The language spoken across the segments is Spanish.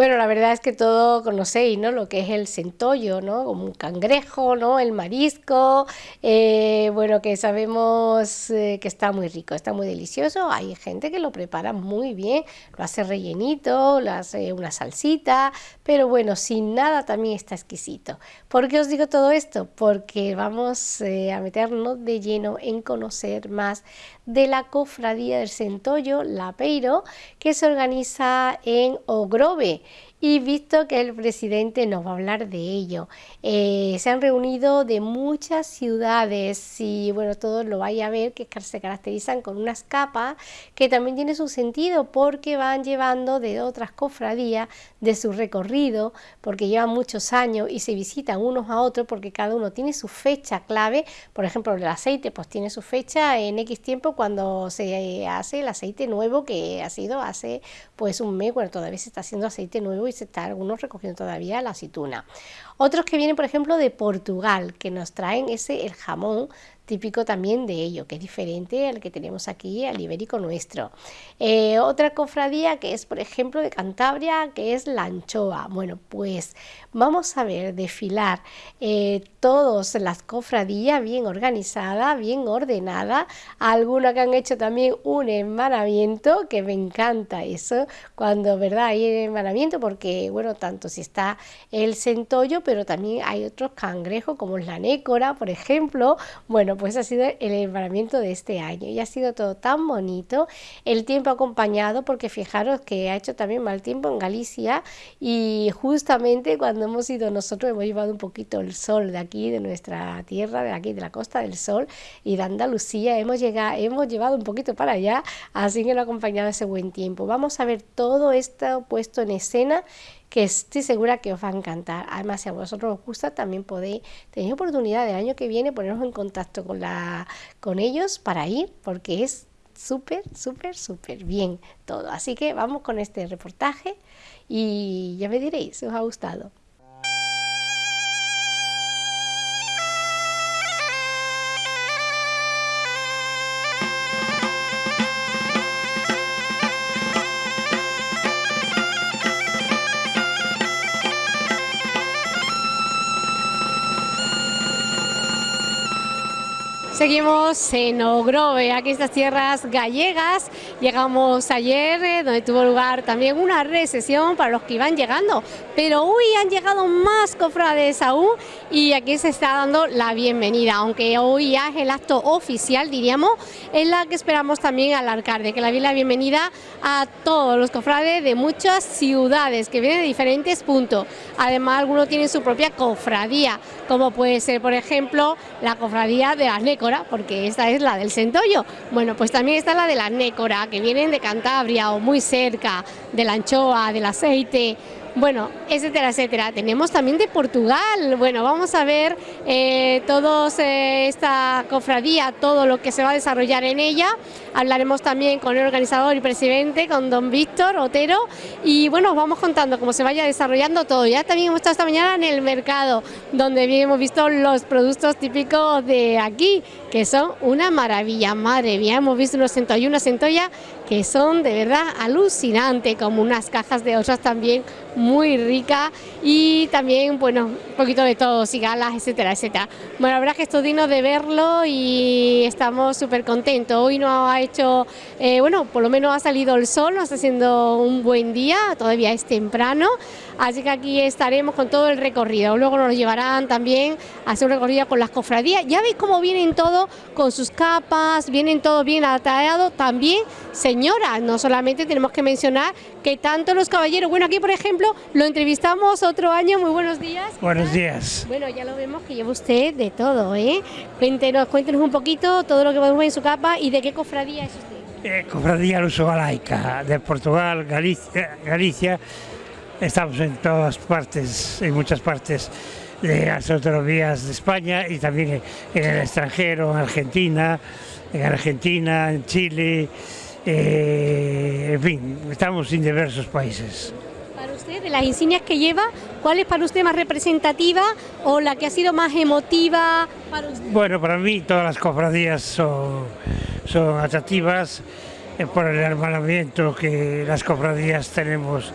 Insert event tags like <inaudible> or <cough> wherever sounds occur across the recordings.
Bueno, la verdad es que todo conocéis, ¿no? Lo que es el centollo, ¿no? Como un cangrejo, ¿no? El marisco, eh, bueno, que sabemos eh, que está muy rico, está muy delicioso. Hay gente que lo prepara muy bien, lo hace rellenito, lo hace una salsita, pero bueno, sin nada también está exquisito. ¿Por qué os digo todo esto? Porque vamos eh, a meternos de lleno en conocer más de la cofradía del centollo, la Peiro, que se organiza en Ogrove y visto que el presidente nos va a hablar de ello. Eh, se han reunido de muchas ciudades y bueno, todos lo vais a ver que se caracterizan con unas capas que también tiene su sentido porque van llevando de otras cofradías de su recorrido, porque llevan muchos años y se visitan unos a otros porque cada uno tiene su fecha clave, por ejemplo el aceite pues tiene su fecha en X tiempo cuando se hace el aceite nuevo que ha sido hace pues un mes, bueno todavía se está haciendo aceite nuevo y se está algunos recogiendo todavía la aceituna. Otros que vienen, por ejemplo, de Portugal, que nos traen ese el jamón típico también de ello, que es diferente al que tenemos aquí, al ibérico nuestro. Eh, otra cofradía que es, por ejemplo, de Cantabria, que es la anchoa. Bueno, pues vamos a ver desfilar eh, todas las cofradías bien organizadas, bien ordenadas, algunas que han hecho también un enmanamiento, que me encanta eso, cuando, ¿verdad? Hay enmanamiento, porque, bueno, tanto si está el centollo, pero también hay otros cangrejos, como la nécora, por ejemplo, bueno, pues ha sido el embaramiento de este año y ha sido todo tan bonito, el tiempo acompañado, porque fijaros que ha hecho también mal tiempo en Galicia y justamente cuando hemos ido nosotros hemos llevado un poquito el sol de aquí, de nuestra tierra, de aquí, de la Costa del Sol y de Andalucía, hemos, llegado, hemos llevado un poquito para allá, así que lo ha acompañado ese buen tiempo. Vamos a ver todo esto puesto en escena que estoy segura que os va a encantar. Además, si a vosotros os gusta, también podéis tener oportunidad del año que viene ponernos en contacto con, la, con ellos para ir, porque es súper, súper, súper bien todo. Así que vamos con este reportaje y ya me diréis si os ha gustado. Seguimos en Ogrove, aquí estas tierras gallegas. Llegamos ayer, eh, donde tuvo lugar también una recesión para los que iban llegando, pero hoy han llegado más cofrades aún y aquí se está dando la bienvenida, aunque hoy ya es el acto oficial, diríamos, en la que esperamos también alargar, de que la la bienvenida a todos los cofrades de muchas ciudades que vienen de diferentes puntos. Además, algunos tienen su propia cofradía, como puede ser, por ejemplo, la cofradía de las Nécoras porque esta es la del centollo. Bueno, pues también está la de la nécora, que vienen de Cantabria o muy cerca, de la anchoa, del aceite, bueno, etcétera, etcétera. Tenemos también de Portugal, bueno, vamos a ver eh, todos eh, esta cofradía, todo lo que se va a desarrollar en ella. Hablaremos también con el organizador y presidente, con don Víctor Otero, y bueno, vamos contando cómo se vaya desarrollando todo. Ya también hemos estado esta mañana en el mercado, donde hemos visto los productos típicos de aquí, que son una maravilla, madre mía, hemos visto unos centollos una centolla que son de verdad alucinantes, como unas cajas de otras también muy rica y también, bueno, un poquito de todo, cigalas, etcétera, etcétera. Bueno, la verdad que esto digno de verlo y estamos súper contentos. Hoy no ha hecho, eh, bueno, por lo menos ha salido el sol, no está haciendo un buen día, todavía es temprano, así que aquí estaremos con todo el recorrido. Luego nos llevarán también a hacer un recorrido con las cofradías. Ya veis cómo vienen todos con sus capas, vienen todos bien atallados, también señoras, no solamente tenemos que mencionar que tanto los caballeros, bueno, aquí por ejemplo lo entrevistamos otro año, muy buenos días. Buenos días. Bueno, ya lo vemos que lleva usted de todo, ¿eh? Cuéntenos, cuéntenos un poquito todo lo que podemos ver en su capa y de qué cofradía es usted. Eh, cofradía Luso Galaica, de Portugal, Galicia, Galicia, estamos en todas partes, en muchas partes de las autonomías de España y también en el extranjero, en Argentina, en Argentina, en Chile, eh, en fin, estamos en diversos países. Para usted, de las insignias que lleva, ¿cuál es para usted más representativa o la que ha sido más emotiva para usted? Bueno, para mí todas las cofradías son, son atractivas eh, por el hermanamiento que las cofradías tenemos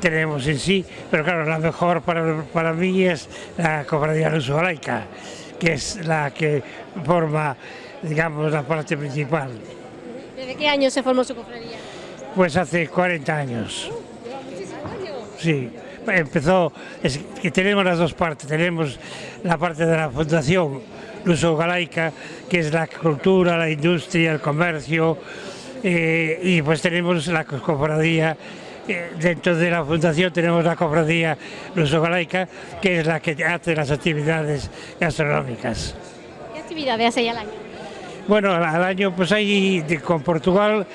tenemos en sí, pero claro, la mejor para, para mí es la cofradía laica, que es la que forma, digamos, la parte principal. ¿Desde qué año se formó su cofradía? Pues hace 40 años. Sí, empezó, es que tenemos las dos partes, tenemos la parte de la fundación Luso Galaica, que es la cultura, la industria, el comercio, eh, y pues tenemos la cofradía eh, dentro de la fundación tenemos la cofradía Luso Galaica, que es la que hace las actividades gastronómicas. ¿Qué actividades hace al año? Bueno, al año pues ahí con Portugal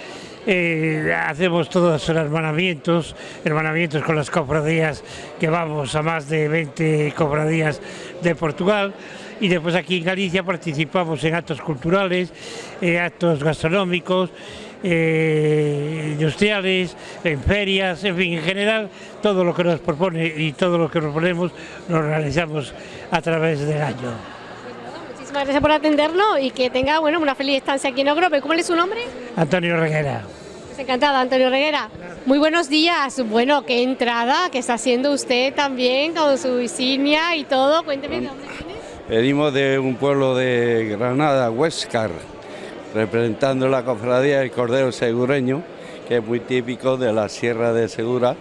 eh, hacemos todos los hermanamientos, hermanamientos con las cofradías que vamos a más de 20 cofradías de Portugal y después aquí en Galicia participamos en actos culturales, en actos gastronómicos, eh, industriales, en ferias, en fin, en general, todo lo que nos propone y todo lo que proponemos lo realizamos a través del año. Muchísimas gracias por atendernos y que tenga bueno, una feliz estancia aquí en Ogrope. ¿Cómo es su nombre? Antonio Reguera. Pues encantada, Antonio Reguera. Muy buenos días. Bueno, qué entrada que está haciendo usted también con su insignia y todo. Cuénteme de dónde viene. Venimos de un pueblo de Granada, Huescar representando la cofradía del Cordero Segureño, que es muy típico de la Sierra de Segura,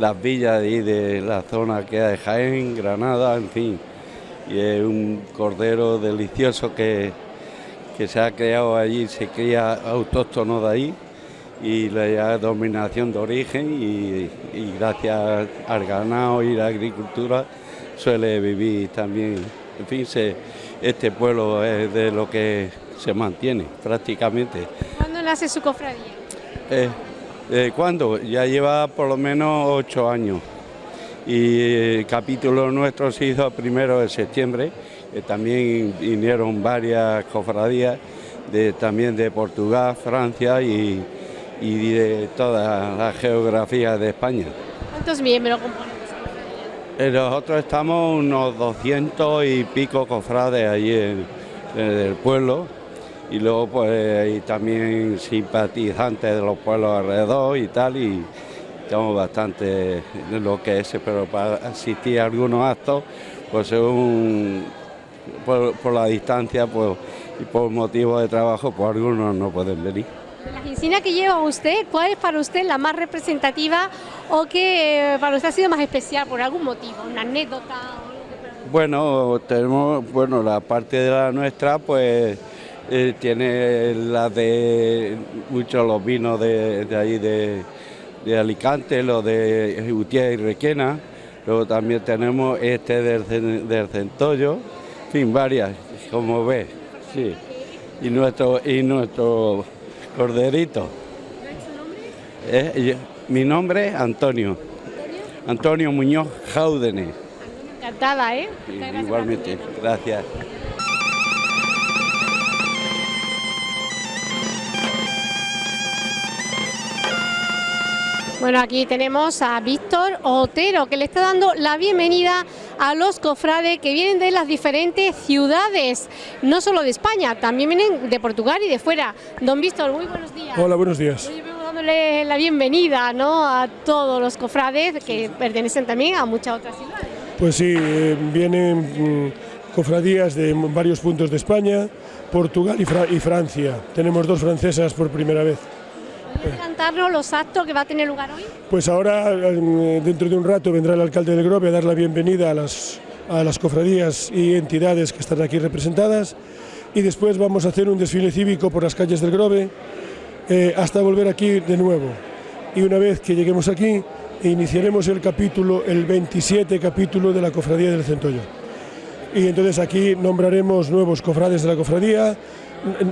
las villas y de la zona que hay de Jaén, Granada, en fin. Y es un cordero delicioso que, que se ha creado allí, se cría autóctono de ahí y la dominación de origen y, gracias al ganado y la agricultura suele vivir también. En fin, este pueblo es de lo que se mantiene prácticamente. ¿Cuándo nace su cofradía? Eh, eh, ¿Cuándo? Ya lleva por lo menos ocho años y el capítulo nuestro se hizo primero de septiembre, también vinieron varias cofradías de, también de Portugal, Francia y, de toda la geografía de España. ¿Cuántos miembros componen eh, Nosotros estamos unos 200 y pico cofrades allí en el pueblo y luego pues hay también simpatizantes de los pueblos alrededor y tal y bastante en lo que es, pero para asistir a algunos actos, pues según por, la distancia pues, y por motivo de trabajo, pues algunos no pueden venir. La insignia que lleva usted, ¿cuál es para usted la más representativa o que eh, para usted ha sido más especial por algún motivo, una anécdota? Bueno, tenemos, bueno, la parte de la nuestra, pues eh, tiene la de muchos los vinos de, ahí de, Alicante, los de Utiel y Requena, luego también tenemos este del, del Centollo, en fin, varias, como ves, sí. Y nuestro, y nuestro corderito. Eh, mi nombre es Antonio. Antonio Muñoz Jaúdenes. Encantada, ¿eh? igualmente, gracias. Bueno, aquí tenemos a Víctor Otero, que le está dando la bienvenida a los cofrades que vienen de las diferentes ciudades, no solo de España, también vienen de Portugal y de fuera. Don Víctor, muy buenos días. Hola, buenos días. Hoy vengo dándole la bienvenida ¿no? a todos los cofrades que pertenecen también a muchas otras ciudades. Pues sí, eh, vienen mm, cofradías de varios puntos de España, Portugal y Francia. Tenemos dos francesas por primera vez. ¿Puede adelantarnos los actos que va a tener lugar hoy? Pues ahora, eh, dentro de un rato, vendrá el alcalde del Grove a dar la bienvenida a las, a las cofradías y entidades que están aquí representadas y después vamos a hacer un desfile cívico por las calles del Grove eh, hasta volver aquí de nuevo. Y una vez que lleguemos aquí, iniciaremos el capítulo, el 27 capítulo de la Cofradía del Centollo. Y entonces aquí nombraremos nuevos cofrades de la cofradía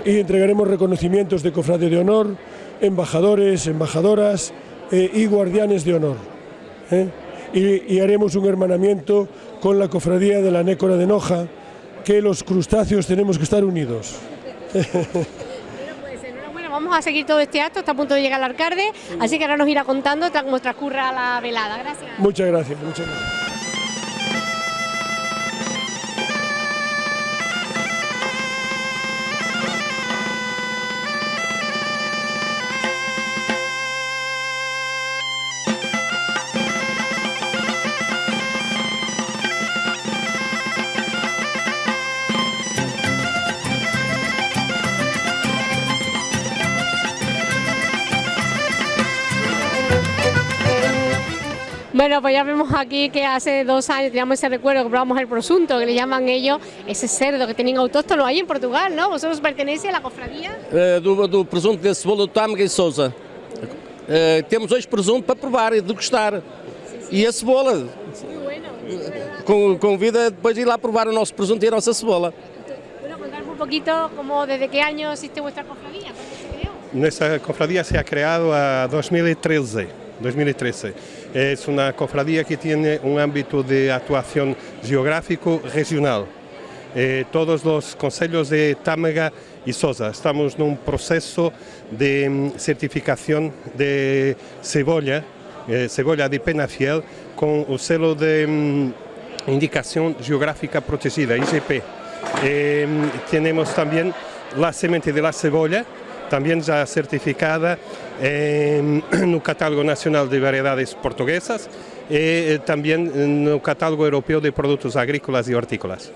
y entregaremos reconocimientos de cofrade de honor, embajadores, embajadoras eh, y guardianes de honor. ¿eh? Y, haremos un hermanamiento con la cofradía de la Nécora de Noja, que los crustáceos tenemos que estar unidos. Bueno, vamos a seguir todo este acto, está a punto de llegar el alcalde, así que ahora nos irá contando cómo transcurra la velada. Gracias. Muchas gracias, muchas gracias. Bueno, pues ya vemos aquí que hace dos años teníamos ese recuerdo que probamos el prosunto, que le llaman ellos, ese cerdo que tienen autóctono ahí en Portugal, ¿no? ¿Vosotros pertenecéis a la cofradía? Eh, do, do presunto de cebola do Tâmega e Sousa. Eh, temos hoje presunto para provar e degustar. E a cebola. Muy bueno. Com, convida depois de ir lá provar o nosso presunto e a nossa cebola. Bueno, contarme un poquito como desde qué año existe vuestra cofradía. Nuestra cofradía se ha creado a 2013. 2013. Es una cofradía que tiene un ámbito de actuación geográfico regional. Eh, todos los consejos de Tâmega y Sosa estamos num proceso de mm, certificación de cebolla, eh, cebolla de Penafiel, con o selo de mm, indicación geográfica protegida, IGP. Eh, tenemos también la semente de la cebolla, también ya certificada en <clears throat> no Catálogo Nacional de Variedades Portuguesas e eh, también no Catálogo Europeo de Productos Agrícolas y Hortícolas.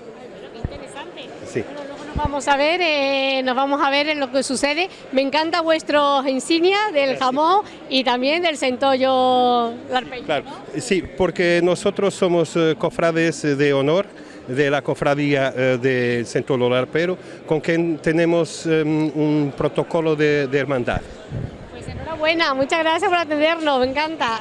Qué interesante. Sí. Bueno, luego nos vamos a ver, eh, nos vamos a ver en lo que sucede. Me encanta vuestro insignia del jamón y también del centollo larpeño. Claro, ¿no? sí, porque nosotros somos eh, cofrades de honor de la cofradía eh, de Centolo Larpero, con quien tenemos eh, un protocolo de, de hermandad. Enhorabuena, muchas gracias por atendernos, me encanta.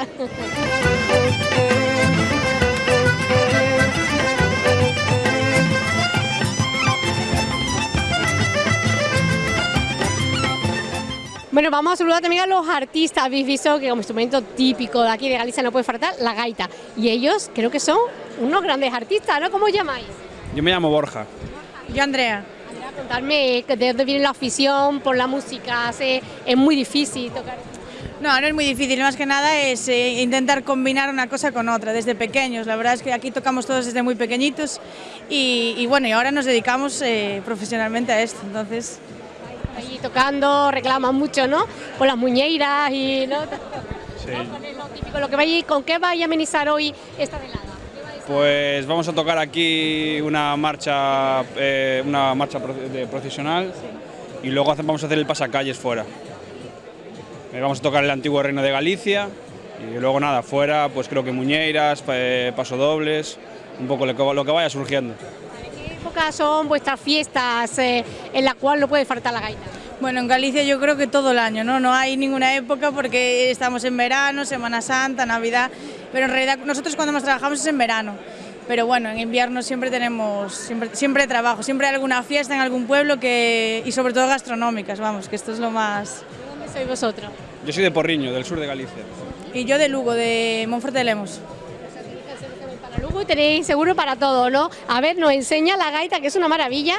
Bueno, vamos a saludar también a los artistas. Habéis visto que como instrumento típico de aquí de Galicia no puede faltar la gaita. Y ellos creo que son unos grandes artistas, ¿no? ¿Cómo os llamáis? Yo me llamo Borja. Yo, Andrea. Contarme de dónde viene la afición por la música. Es muy difícil tocar. No, no es muy difícil, más que nada es eh, intentar combinar una cosa con otra desde pequeños. La verdad es que aquí tocamos todos desde muy pequeñitos y, y bueno, y ahora nos dedicamos eh, profesionalmente a esto. Entonces, Ahí tocando, reclaman mucho, ¿no? Con las muñeiras y ¿no? ¿No? Con lo típico, lo que vais, ¿Con qué vais a amenizar hoy esta velada? ¿Qué vais a- Pues vamos a tocar aquí una marcha, eh, una marcha de procesional y luego vamos a hacer el pasacalles fuera. Eh, Vamos a tocar el antiguo reino de Galicia y luego nada, fuera pues creo que muñeiras, eh, pasodobles, un poco lo que, vaya surgiendo. ¿Qué épocas son vuestras fiestas eh, en la cual no puede faltar la gaita? bueno, en Galicia yo creo que todo el año, ¿no? No hay ninguna época porque estamos en verano, Semana Santa, Navidad, pero en realidad nosotros cuando más trabajamos es en verano. Pero bueno, en invierno siempre tenemos, siempre, siempre trabajo, siempre hay alguna fiesta en algún pueblo que, y sobre todo gastronómicas, vamos, que esto es lo más... ¿De dónde sois vosotros? Yo soy de Porriño, del sur de Galicia. Y yo de Lugo, de Monforte de Lemos. Para Lugo y tenéis seguro para todo, ¿no? A ver, nos enseña la gaita, que es una maravilla.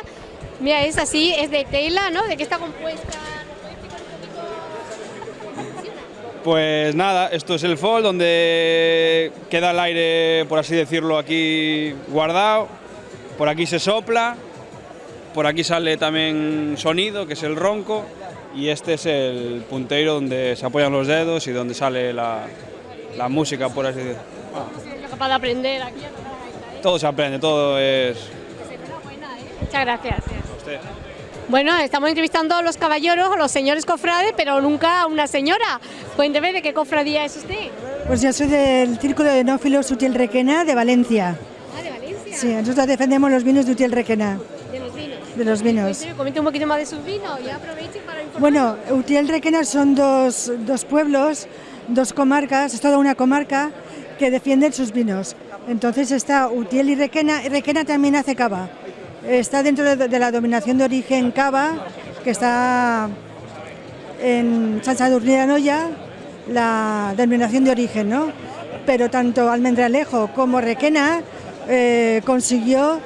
Mira, es así, es de tela, ¿no? ¿De qué está compuesta? Pues nada, esto es el FOL donde queda el aire, por así decirlo, aquí guardado. Por aquí se sopla, por aquí sale también sonido, que es el ronco, y este es el punteiro donde se apoyan los dedos y donde sale la, la música, por así decirlo. Capaz de aprender aquí. Todo se aprende, todo es... ¿eh? Muchas gracias. Usted. Bueno, estamos entrevistando a los caballeros, a los señores cofrades, pero nunca a una señora. Cuénteme de qué cofradía es usted. Pues yo soy del Círculo de Enófilos Utiel Requena de Valencia. Ah, de Valencia. Sí, nosotros defendemos los vinos de Utiel Requena, De los vinos. de los vinos. Comente un poquito más de sus vinos y aproveche para informar. Bueno, Utiel Requena son dos, dos pueblos, dos comarcas, es toda una comarca que defienden sus vinos. Entonces está Utiel y Requena, y Requena también hace cava. Está dentro de, de la dominación de origen cava, que está en San Anoia, la denominación de origen, ¿no? Pero tanto Almendralejo como Requena eh, consiguió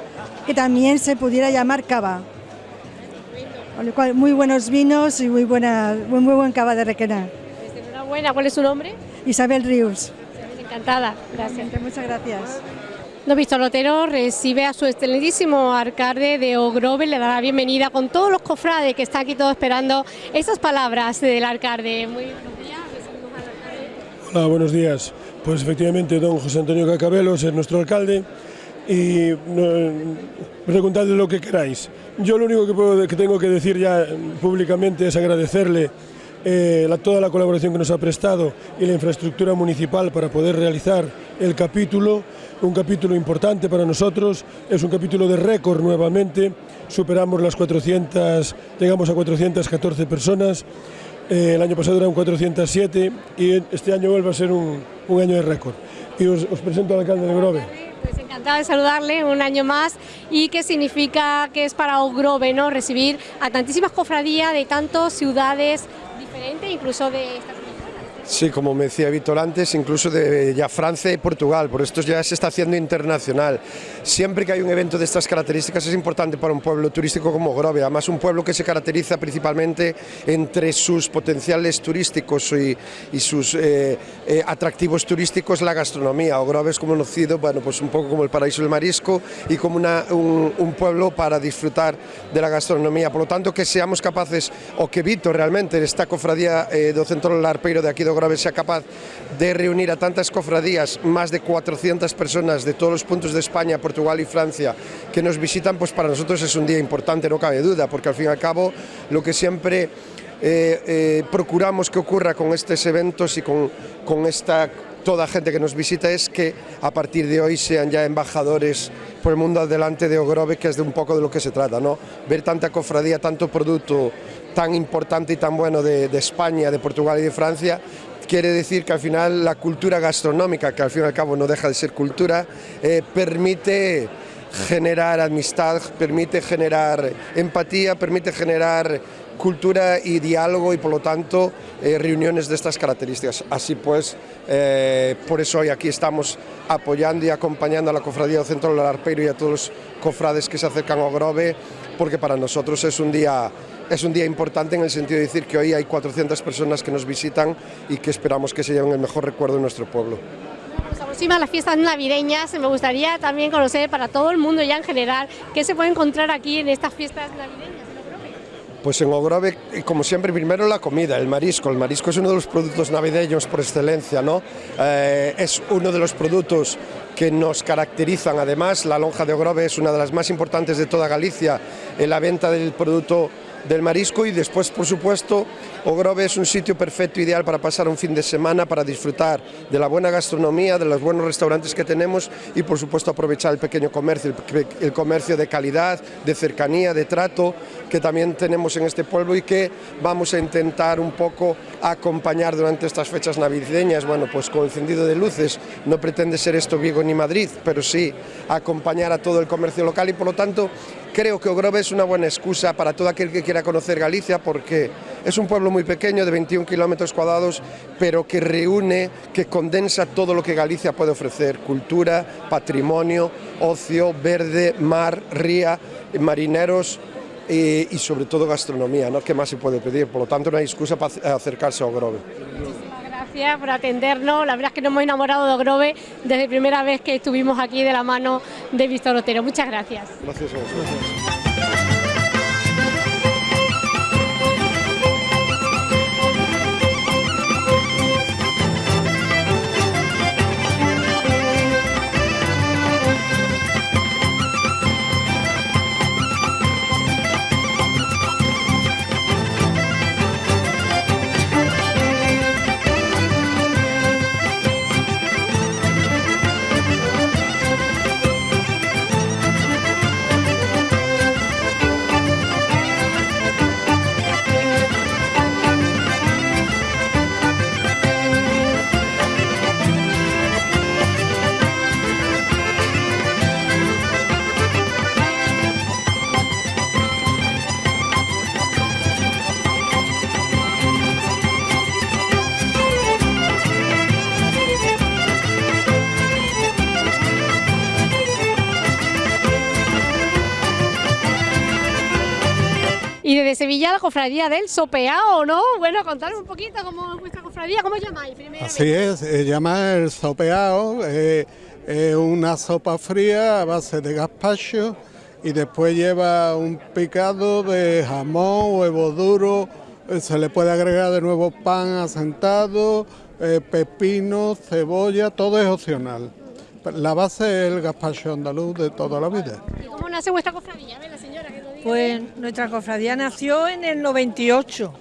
que también se pudiera llamar cava. Con lo cual, muy buenos vinos y muy, buena, muy, muy buen cava de Requena. Enhorabuena, ¿cuál es su nombre? Isabel Rius. Encantada, gracias. Muchas gracias. Don Víctor Lotero recibe a su excelentísimo alcalde de Ogrove, le da la bienvenida con todos los cofrades que están aquí todos esperando esas palabras del alcalde. Muy buenos días. Hola, buenos días. Pues efectivamente, don José Antonio Cacabelos es nuestro alcalde y no, preguntadle lo que queráis. Yo lo único que, tengo que decir ya públicamente es agradecerle eh, toda la colaboración que nos ha prestado y la infraestructura municipal para poder realizar el capítulo, un capítulo importante para nosotros, es un capítulo de récord nuevamente, superamos las 400, llegamos a 414 personas, eh, el año pasado eran 407 y este año vuelve a ser un, año de récord. Y os, presento al alcalde de Grove. Pues encantada de saludarle un año más y qué significa que es para Ogrove ¿no? recibir a tantísimas cofradías de tantas ciudades diferentes, incluso de esta Sí, como me decía Víctor antes, incluso de ya Francia y Portugal, por esto ya se está haciendo internacional. Siempre que hay un evento de estas características es importante para un pueblo turístico como Grove, además un pueblo que se caracteriza principalmente entre sus potenciales turísticos y, sus eh, eh, atractivos turísticos la gastronomía. Grove es conocido, bueno, pues un poco como el paraíso del marisco y como un, pueblo para disfrutar de la gastronomía. Por lo tanto, que seamos capaces, o que Víctor realmente, esta cofradía eh, do Centro de aquí de Grove sea capaz de reunir a tantas cofradías, más de 400 personas de todos los puntos de España, Portugal y Francia que nos visitan, pues para nosotros es un día importante, no cabe duda, porque al fin y al cabo lo que siempre eh, eh, procuramos que ocurra con estos eventos y con, con esta toda gente que nos visita es que a partir de hoy sean ya embajadores por el mundo adelante de Ogrove, que es de un poco de lo que se trata, ¿no? Ver tanta cofradía, tanto producto tan importante y tan bueno de, de España, de Portugal y de Francia, quiere decir que al final la cultura gastronómica, que al fin y al cabo no deja de ser cultura, eh, permite generar amistad, permite generar empatía, permite generar cultura y diálogo y por lo tanto eh, reuniones de estas características. Así pues, eh, por eso hoy aquí estamos apoyando y acompañando a la Cofradía del Centro del Arpeiro y a todos los cofrades que se acercan a Grove, porque para nosotros es un día es un día importante en el sentido de decir que hoy hay 400 personas que nos visitan y que esperamos que se lleven el mejor recuerdo de nuestro pueblo. Aproximan las fiestas navideñas, me gustaría también conocer para todo el mundo ya en general qué se puede encontrar aquí en estas fiestas navideñas. Pues en Ogrove, como siempre, primero la comida, el marisco. El marisco es uno de los productos navideños por excelencia, ¿no? Eh, es uno de los productos que nos caracterizan. Además, la lonja de Ogrove es una de las más importantes de toda Galicia en la venta del producto del marisco y después, por supuesto, Ogrove es un sitio perfecto, ideal para pasar un fin de semana, para disfrutar de la buena gastronomía, de los buenos restaurantes que tenemos y, por supuesto, aprovechar el pequeño comercio, el, el comercio de calidad, de cercanía, de trato que también tenemos en este pueblo y que vamos a intentar un poco acompañar durante estas fechas navideñas, bueno, pues con encendido de luces, no pretende ser esto Vigo ni Madrid, pero sí acompañar a todo el comercio local y por lo tanto creo que Ogrove es una buena excusa para todo aquel que quiera conocer Galicia porque es un pueblo muy pequeño de 21 kilómetros cuadrados, pero que reúne, que condensa todo lo que Galicia puede ofrecer, cultura, patrimonio, ocio, verde, mar, ría, marineros, y, y, sobre todo gastronomía, ¿no? ¿Qué más se puede pedir? Por lo tanto, no hay excusa para acercarse a Ogrove. Muchísimas gracias por atendernos. La verdad es que nos hemos enamorado de Ogrove desde la primera vez que estuvimos aquí de la mano de Víctor Otero. Muchas gracias. Gracias a vosotros. Sevilla la cofradía del Sopeao, ¿no? Bueno, contarme un poquito cómo es vuestra cofradía, ¿cómo llamáis? Así es, se llama el Sopeao, eh, es una sopa fría a base de gazpacho y después lleva un picado de jamón, huevo duro, eh, se le puede agregar de nuevo pan asentado, eh, pepino, cebolla, todo es opcional. La base es el gazpacho andaluz de toda la vida. ¿Y cómo nace vuestra cofradía? Pues nuestra cofradía nació en el 98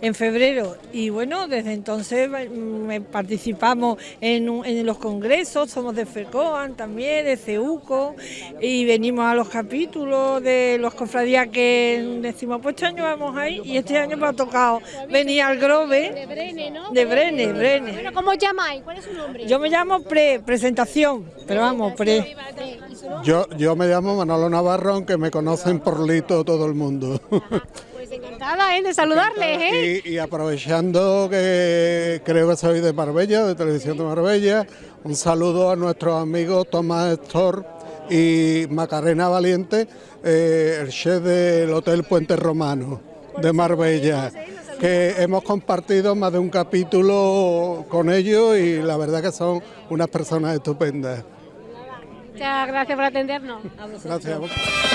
en febrero y bueno, desde entonces mm, participamos en, en, los congresos, somos de FECOAN también, de CEUCO y venimos a los capítulos de los cofradías que decimos, pues este año vamos ahí y este año me ha tocado venir al Grove. De Brene, ¿no? De Brene, Brene. Bueno, ¿cómo os llamáis? ¿Cuál es su nombre? Yo me llamo Pre, presentación, pero vamos, Pre. Yo, yo me llamo Manolo Navarro, aunque me conocen por Lito todo el mundo. Pues encantada ¿eh? de saludarles. ¿eh? Y, y, aprovechando que creo que soy de Marbella, de Televisión de Marbella, un saludo a nuestros amigos Tomás Estor y Macarena Valiente, eh, el chef del Hotel Puente Romano de Marbella, que hemos compartido más de un capítulo con ellos y la verdad que son unas personas estupendas. Muchas gracias por atendernos. Gracias.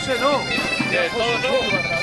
José, no.